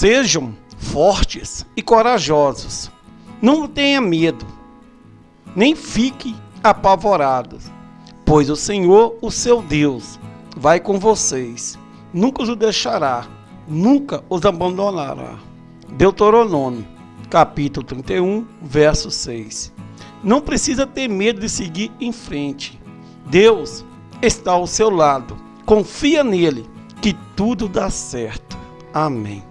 Sejam fortes e corajosos. Não tenha medo, nem fique apavorado, pois o Senhor, o seu Deus, vai com vocês. Nunca os deixará, nunca os abandonará. Deuteronômio, capítulo 31, verso 6. Não precisa ter medo de seguir em frente. Deus está ao seu lado. Confia nele que tudo dá certo. Amém.